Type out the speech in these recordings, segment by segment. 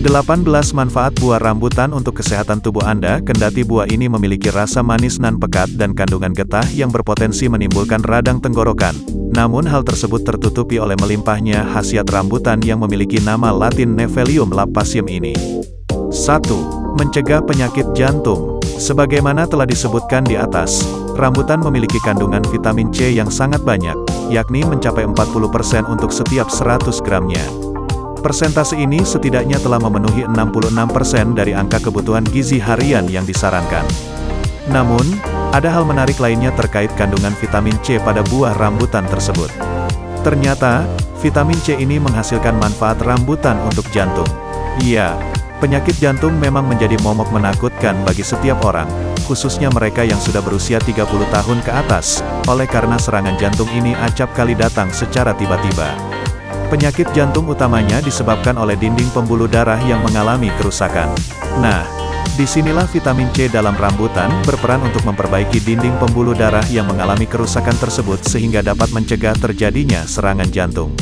18 manfaat buah rambutan untuk kesehatan tubuh Anda Kendati buah ini memiliki rasa manis nan pekat dan kandungan getah yang berpotensi menimbulkan radang tenggorokan Namun hal tersebut tertutupi oleh melimpahnya khasiat rambutan yang memiliki nama latin Nevelium lapasium ini 1. Mencegah penyakit jantung Sebagaimana telah disebutkan di atas, rambutan memiliki kandungan vitamin C yang sangat banyak, yakni mencapai 40% untuk setiap 100 gramnya. Persentase ini setidaknya telah memenuhi 66% dari angka kebutuhan gizi harian yang disarankan. Namun, ada hal menarik lainnya terkait kandungan vitamin C pada buah rambutan tersebut. Ternyata, vitamin C ini menghasilkan manfaat rambutan untuk jantung. Iya, penyakit jantung memang menjadi momok menakutkan bagi setiap orang, khususnya mereka yang sudah berusia 30 tahun ke atas, oleh karena serangan jantung ini acap kali datang secara tiba-tiba. Penyakit jantung utamanya disebabkan oleh dinding pembuluh darah yang mengalami kerusakan. Nah, di sinilah vitamin C dalam rambutan berperan untuk memperbaiki dinding pembuluh darah yang mengalami kerusakan tersebut sehingga dapat mencegah terjadinya serangan jantung.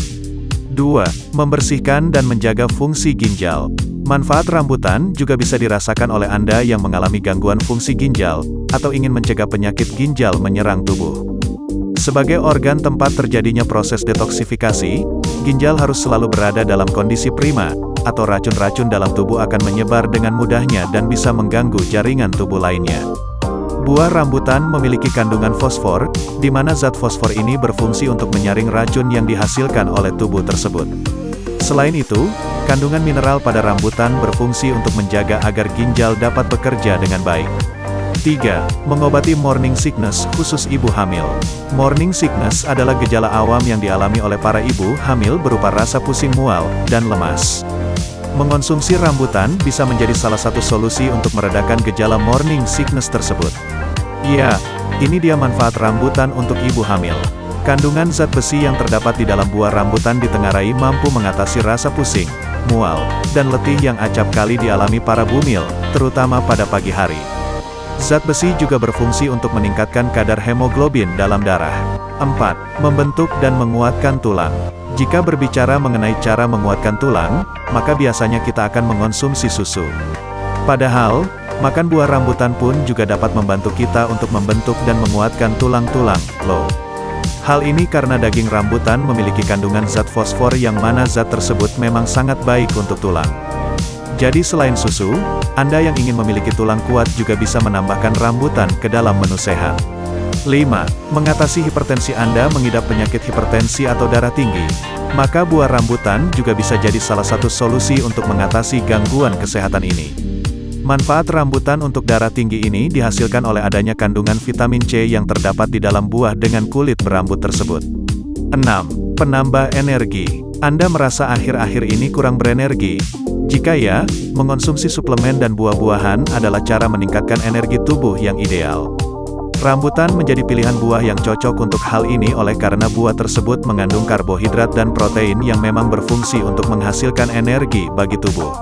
2. Membersihkan dan menjaga fungsi ginjal. Manfaat rambutan juga bisa dirasakan oleh Anda yang mengalami gangguan fungsi ginjal, atau ingin mencegah penyakit ginjal menyerang tubuh. Sebagai organ tempat terjadinya proses detoksifikasi, ginjal harus selalu berada dalam kondisi prima, atau racun-racun dalam tubuh akan menyebar dengan mudahnya dan bisa mengganggu jaringan tubuh lainnya. Buah rambutan memiliki kandungan fosfor, di mana zat fosfor ini berfungsi untuk menyaring racun yang dihasilkan oleh tubuh tersebut. Selain itu, kandungan mineral pada rambutan berfungsi untuk menjaga agar ginjal dapat bekerja dengan baik. 3. Mengobati morning sickness, khusus ibu hamil. Morning sickness adalah gejala awam yang dialami oleh para ibu hamil berupa rasa pusing mual, dan lemas. Mengonsumsi rambutan bisa menjadi salah satu solusi untuk meredakan gejala morning sickness tersebut. Ya, ini dia manfaat rambutan untuk ibu hamil. Kandungan zat besi yang terdapat di dalam buah rambutan ditengarai mampu mengatasi rasa pusing, mual, dan letih yang acap kali dialami para bumil, terutama pada pagi hari. Zat besi juga berfungsi untuk meningkatkan kadar hemoglobin dalam darah. 4. Membentuk dan menguatkan tulang. Jika berbicara mengenai cara menguatkan tulang, maka biasanya kita akan mengonsumsi susu. Padahal, makan buah rambutan pun juga dapat membantu kita untuk membentuk dan menguatkan tulang-tulang, loh. Hal ini karena daging rambutan memiliki kandungan zat fosfor yang mana zat tersebut memang sangat baik untuk tulang. Jadi selain susu, Anda yang ingin memiliki tulang kuat juga bisa menambahkan rambutan ke dalam menu sehat. 5. Mengatasi hipertensi Anda mengidap penyakit hipertensi atau darah tinggi. Maka buah rambutan juga bisa jadi salah satu solusi untuk mengatasi gangguan kesehatan ini. Manfaat rambutan untuk darah tinggi ini dihasilkan oleh adanya kandungan vitamin C yang terdapat di dalam buah dengan kulit berambut tersebut. 6. Penambah energi. Anda merasa akhir-akhir ini kurang berenergi, jika ya, mengonsumsi suplemen dan buah-buahan adalah cara meningkatkan energi tubuh yang ideal. Rambutan menjadi pilihan buah yang cocok untuk hal ini oleh karena buah tersebut mengandung karbohidrat dan protein yang memang berfungsi untuk menghasilkan energi bagi tubuh.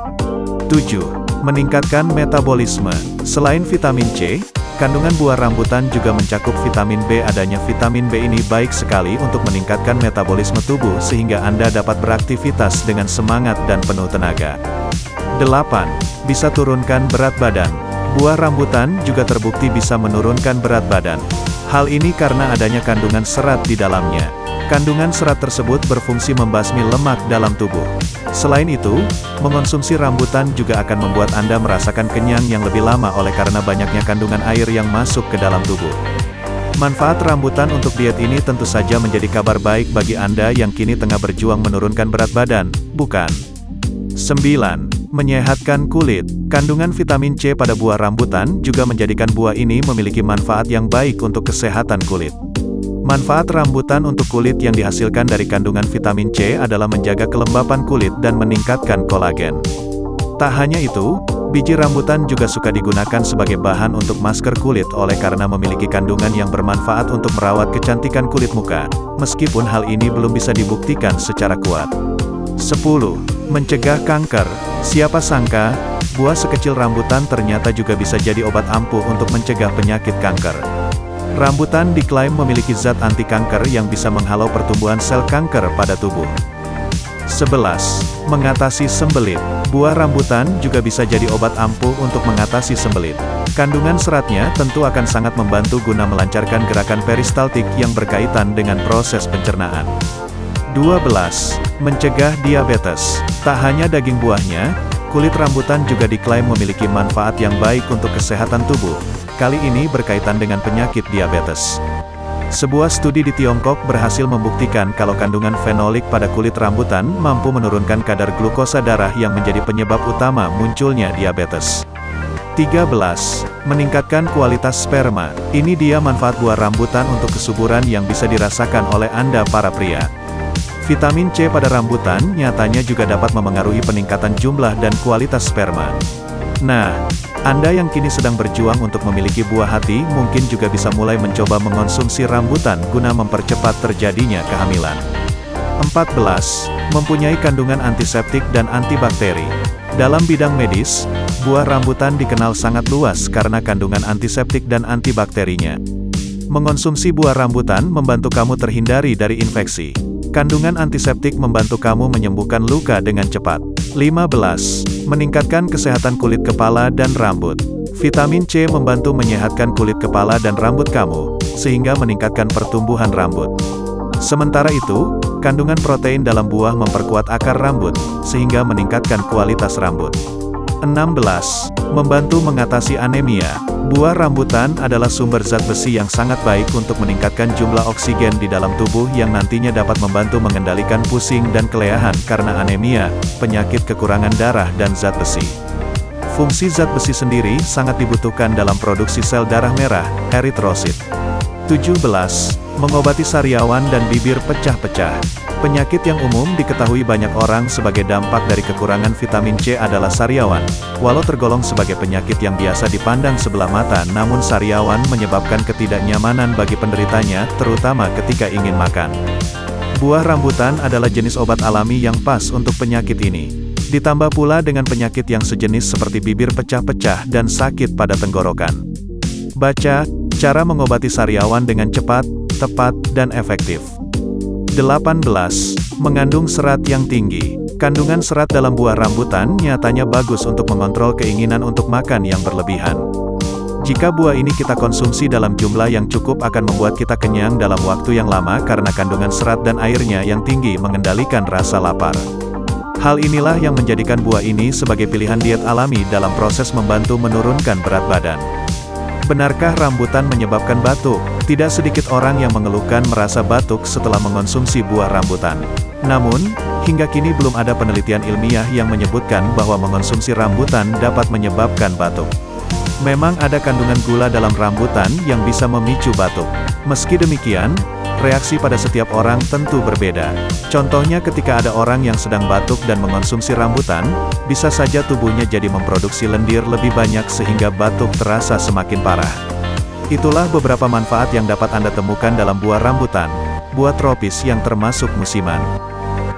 7. Meningkatkan metabolisme. Selain vitamin C, Kandungan buah rambutan juga mencakup vitamin B. Adanya vitamin B ini baik sekali untuk meningkatkan metabolisme tubuh sehingga Anda dapat beraktivitas dengan semangat dan penuh tenaga. 8. Bisa turunkan berat badan. Buah rambutan juga terbukti bisa menurunkan berat badan. Hal ini karena adanya kandungan serat di dalamnya. Kandungan serat tersebut berfungsi membasmi lemak dalam tubuh. Selain itu, mengonsumsi rambutan juga akan membuat Anda merasakan kenyang yang lebih lama oleh karena banyaknya kandungan air yang masuk ke dalam tubuh. Manfaat rambutan untuk diet ini tentu saja menjadi kabar baik bagi Anda yang kini tengah berjuang menurunkan berat badan, bukan? 9. Menyehatkan kulit. Kandungan vitamin C pada buah rambutan juga menjadikan buah ini memiliki manfaat yang baik untuk kesehatan kulit. Manfaat rambutan untuk kulit yang dihasilkan dari kandungan vitamin C adalah menjaga kelembapan kulit dan meningkatkan kolagen. Tak hanya itu, biji rambutan juga suka digunakan sebagai bahan untuk masker kulit oleh karena memiliki kandungan yang bermanfaat untuk merawat kecantikan kulit muka, meskipun hal ini belum bisa dibuktikan secara kuat. 10. Mencegah kanker. Siapa sangka, buah sekecil rambutan ternyata juga bisa jadi obat ampuh untuk mencegah penyakit kanker. Rambutan diklaim memiliki zat anti kanker yang bisa menghalau pertumbuhan sel kanker pada tubuh. 11. Mengatasi sembelit. Buah rambutan juga bisa jadi obat ampuh untuk mengatasi sembelit. Kandungan seratnya tentu akan sangat membantu guna melancarkan gerakan peristaltik yang berkaitan dengan proses pencernaan. 12. Mencegah diabetes. Tak hanya daging buahnya, kulit rambutan juga diklaim memiliki manfaat yang baik untuk kesehatan tubuh. Kali ini berkaitan dengan penyakit diabetes. Sebuah studi di Tiongkok berhasil membuktikan kalau kandungan fenolik pada kulit rambutan mampu menurunkan kadar glukosa darah yang menjadi penyebab utama munculnya diabetes. 13. Meningkatkan kualitas sperma. Ini dia manfaat buah rambutan untuk kesuburan yang bisa dirasakan oleh Anda para pria. Vitamin C pada rambutan nyatanya juga dapat memengaruhi peningkatan jumlah dan kualitas sperma. Nah, anda yang kini sedang berjuang untuk memiliki buah hati, mungkin juga bisa mulai mencoba mengonsumsi rambutan guna mempercepat terjadinya kehamilan. 14. Mempunyai kandungan antiseptik dan antibakteri. Dalam bidang medis, buah rambutan dikenal sangat luas karena kandungan antiseptik dan antibakterinya. Mengonsumsi buah rambutan membantu kamu terhindari dari infeksi. Kandungan antiseptik membantu kamu menyembuhkan luka dengan cepat. 15. Meningkatkan kesehatan kulit kepala dan rambut. Vitamin C membantu menyehatkan kulit kepala dan rambut kamu, sehingga meningkatkan pertumbuhan rambut. Sementara itu, kandungan protein dalam buah memperkuat akar rambut, sehingga meningkatkan kualitas rambut. 16. Membantu mengatasi anemia. Buah rambutan adalah sumber zat besi yang sangat baik untuk meningkatkan jumlah oksigen di dalam tubuh yang nantinya dapat membantu mengendalikan pusing dan keleahan karena anemia, penyakit kekurangan darah dan zat besi. Fungsi zat besi sendiri sangat dibutuhkan dalam produksi sel darah merah, eritrosit. 17. Mengobati sariawan dan bibir pecah-pecah. Penyakit yang umum diketahui banyak orang sebagai dampak dari kekurangan vitamin C adalah sariawan. Walau tergolong sebagai penyakit yang biasa dipandang sebelah mata namun sariawan menyebabkan ketidaknyamanan bagi penderitanya, terutama ketika ingin makan. Buah rambutan adalah jenis obat alami yang pas untuk penyakit ini. Ditambah pula dengan penyakit yang sejenis seperti bibir pecah-pecah dan sakit pada tenggorokan. Baca, cara mengobati sariawan dengan cepat, tepat, dan efektif. 18. Mengandung serat yang tinggi. Kandungan serat dalam buah rambutan nyatanya bagus untuk mengontrol keinginan untuk makan yang berlebihan. Jika buah ini kita konsumsi dalam jumlah yang cukup akan membuat kita kenyang dalam waktu yang lama karena kandungan serat dan airnya yang tinggi mengendalikan rasa lapar. Hal inilah yang menjadikan buah ini sebagai pilihan diet alami dalam proses membantu menurunkan berat badan. Benarkah rambutan menyebabkan batuk? Tidak sedikit orang yang mengeluhkan merasa batuk setelah mengonsumsi buah rambutan. Namun, hingga kini belum ada penelitian ilmiah yang menyebutkan bahwa mengonsumsi rambutan dapat menyebabkan batuk. Memang ada kandungan gula dalam rambutan yang bisa memicu batuk. Meski demikian, reaksi pada setiap orang tentu berbeda. Contohnya ketika ada orang yang sedang batuk dan mengonsumsi rambutan, bisa saja tubuhnya jadi memproduksi lendir lebih banyak sehingga batuk terasa semakin parah. Itulah beberapa manfaat yang dapat Anda temukan dalam buah rambutan, buah tropis yang termasuk musiman.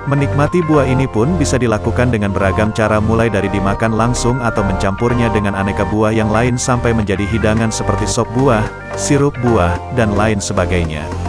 Menikmati buah ini pun bisa dilakukan dengan beragam cara mulai dari dimakan langsung atau mencampurnya dengan aneka buah yang lain sampai menjadi hidangan seperti sop buah, sirup buah, dan lain sebagainya.